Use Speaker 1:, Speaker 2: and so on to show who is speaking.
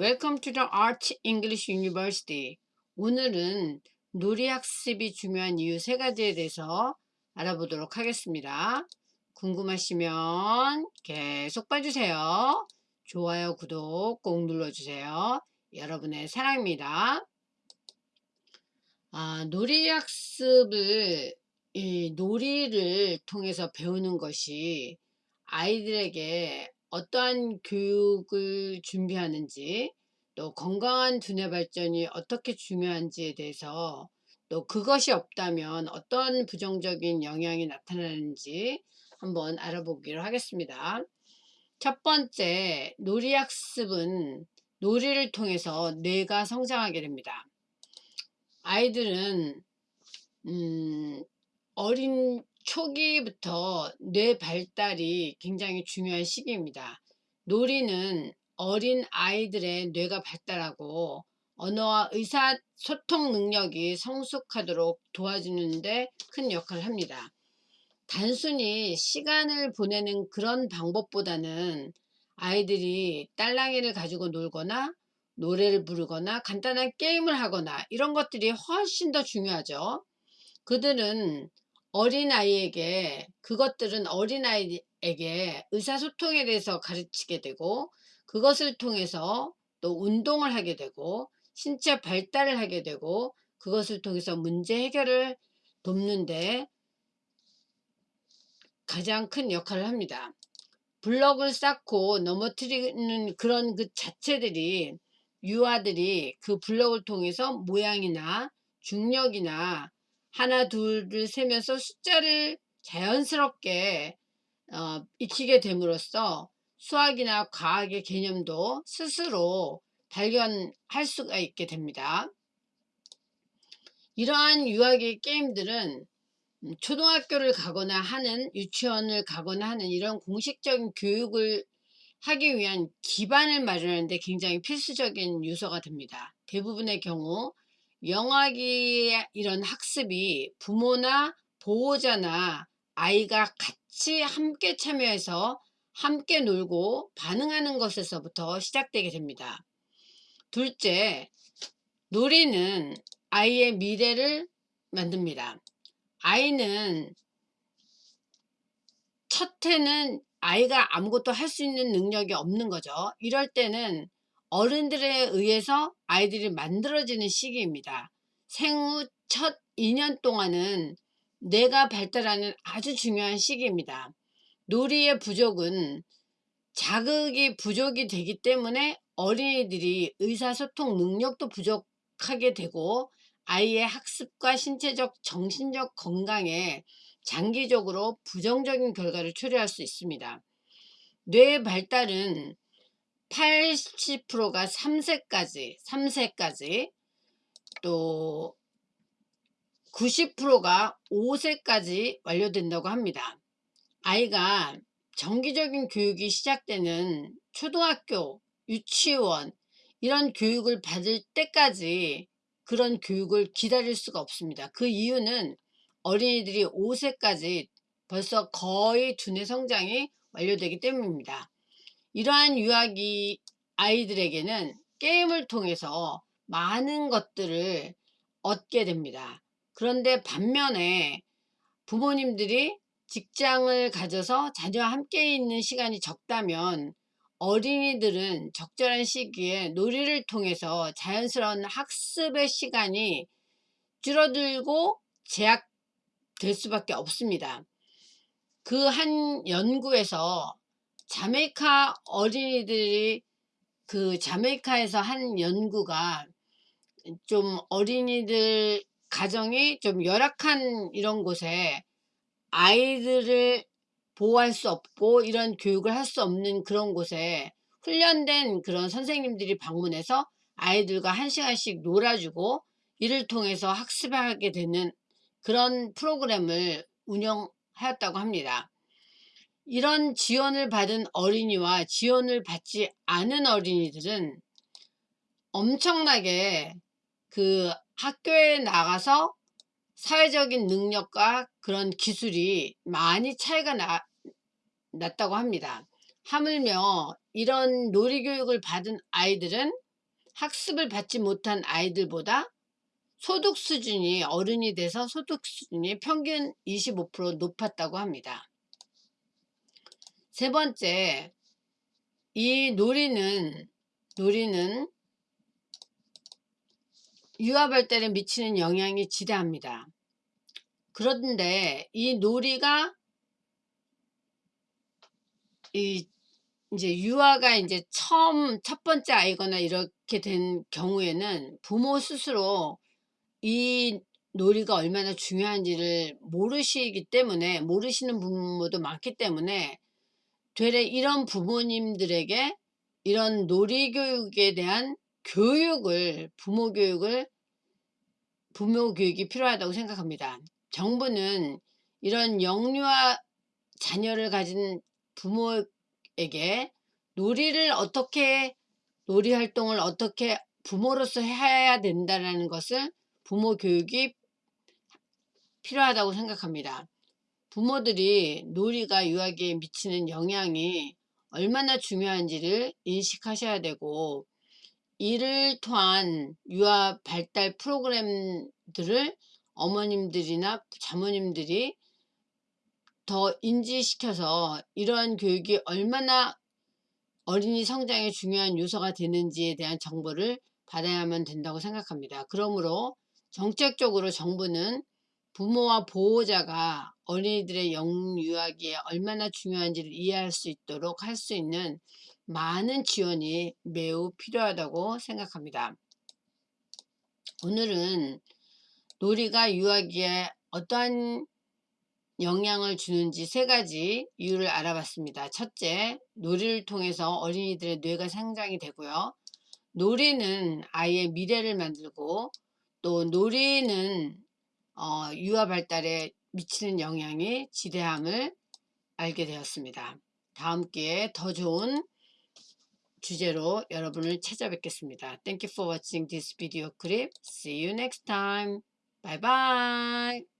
Speaker 1: Welcome to the Art English University. 오늘은 놀이학습이 중요한 이유 세 가지에 대해서 알아보도록 하겠습니다. 궁금하시면 계속 봐주세요. 좋아요, 구독 꼭 눌러주세요. 여러분의 사랑입니다. 아, 놀이학습을 이 놀이를 통해서 배우는 것이 아이들에게 어떠한 교육을 준비하는지 또 건강한 두뇌 발전이 어떻게 중요한지에 대해서 또 그것이 없다면 어떤 부정적인 영향이 나타나는지 한번 알아보기로 하겠습니다. 첫 번째 놀이학습은 놀이를 통해서 뇌가 성장하게 됩니다. 아이들은 음, 어린 초기부터 뇌 발달이 굉장히 중요한 시기입니다. 놀이는 어린 아이들의 뇌가 발달하고 언어와 의사소통 능력이 성숙하도록 도와주는데 큰 역할을 합니다. 단순히 시간을 보내는 그런 방법보다는 아이들이 딸랑이를 가지고 놀거나 노래를 부르거나 간단한 게임을 하거나 이런 것들이 훨씬 더 중요하죠. 그들은 어린아이에게 그것들은 어린아이에게 의사소통에 대해서 가르치게 되고 그것을 통해서 또 운동을 하게 되고 신체 발달을 하게 되고 그것을 통해서 문제 해결을 돕는데 가장 큰 역할을 합니다. 블럭을 쌓고 넘어뜨리는 그런 그 자체들이 유아들이 그 블럭을 통해서 모양이나 중력이나 하나 둘을 세면서 숫자를 자연스럽게 어, 익히게 됨으로써 수학이나 과학의 개념도 스스로 발견할 수가 있게 됩니다. 이러한 유아의 게임들은 음, 초등학교를 가거나 하는 유치원을 가거나 하는 이런 공식적인 교육을 하기 위한 기반을 마련하는데 굉장히 필수적인 요소가 됩니다. 대부분의 경우 영화기 이런 학습이 부모나 보호자나 아이가 같이 함께 참여해서 함께 놀고 반응하는 것에서부터 시작되게 됩니다. 둘째, 놀이는 아이의 미래를 만듭니다. 아이는 첫 해는 아이가 아무것도 할 수 있는 능력이 없는 거죠. 이럴 때는 어른들에 의해서 아이들이 만들어지는 시기입니다. 생후 첫 2년 동안은 뇌가 발달하는 아주 중요한 시기입니다. 놀이의 부족은 자극이 부족이 되기 때문에 어린이들이 의사소통 능력도 부족하게 되고 아이의 학습과 신체적 정신적 건강에 장기적으로 부정적인 결과를 초래할 수 있습니다. 뇌 발달은 80%가 3세까지, 3세까지 또 90%가 5세까지 완료된다고 합니다. 아이가 정기적인 교육이 시작되는 초등학교, 유치원 이런 교육을 받을 때까지 그런 교육을 기다릴 수가 없습니다. 그 이유는 어린이들이 5세까지 벌써 거의 두뇌 성장이 완료되기 때문입니다. 이러한 유아기 아이들에게는 게임을 통해서 많은 것들을 얻게 됩니다. 그런데 반면에 부모님들이 직장을 가져서 자녀와 함께 있는 시간이 적다면 어린이들은 적절한 시기에 놀이를 통해서 자연스러운 학습의 시간이 줄어들고 제약될 수밖에 없습니다. 그 한 연구에서 자메이카 어린이들이 그 자메이카에서 한 연구가 좀 어린이들 가정이 좀 열악한 이런 곳에 아이들을 보호할 수 없고 이런 교육을 할 수 없는 그런 곳에 훈련된 그런 선생님들이 방문해서 아이들과 한 시간씩 놀아주고 이를 통해서 학습하게 되는 그런 프로그램을 운영하였다고 합니다. 이런 지원을 받은 어린이와 지원을 받지 않은 어린이들은 엄청나게 그 학교에 나가서 사회적인 능력과 그런 기술이 많이 차이가 나, 났다고 합니다. 하물며 이런 놀이교육을 받은 아이들은 학습을 받지 못한 아이들보다 소득 수준이 어른이 돼서 소득 수준이 평균 25% 높았다고 합니다. 세 번째, 이 놀이는 놀이는 유아 발달에 미치는 영향이 지대합니다. 그런데 이 놀이가 이 이제 유아가 이제 처음 첫 번째 아이거나 이렇게 된 경우에는 부모 스스로 이 놀이가 얼마나 중요한지를 모르시기 때문에 모르시는 부모도 많기 때문에 되레 이런 부모님들에게 이런 놀이 교육에 대한 교육을 부모 교육을 부모 교육이 필요하다고 생각합니다. 정부는 이런 영유아 자녀를 가진 부모에게 놀이를 어떻게 놀이 활동을 어떻게 부모로서 해야 된다는 것을 부모 교육이 필요하다고 생각합니다. 부모들이 놀이가 유아기에 미치는 영향이 얼마나 중요한지를 인식하셔야 되고 이를 통한 유아 발달 프로그램들을 어머님들이나 자모님들이 더 인지시켜서 이러한 교육이 얼마나 어린이 성장에 중요한 요소가 되는지에 대한 정보를 받아야만 된다고 생각합니다. 그러므로 정책적으로 정부는 부모와 보호자가 어린이들의 영유아기에 얼마나 중요한지를 이해할 수 있도록 할 수 있는 많은 지원이 매우 필요하다고 생각합니다. 오늘은 놀이가 유아기에 어떠한 영향을 주는지 세 가지 이유를 알아봤습니다. 첫째, 놀이를 통해서 어린이들의 뇌가 성장이 되고요. 놀이는 아이의 미래를 만들고 또 놀이는 어, 유아 발달에 미치는 영향이 지대함을 알게 되었습니다. 다음 기회에 더 좋은 주제로 여러분을 찾아뵙겠습니다. Thank you for watching this video clip. See you next time. Bye bye.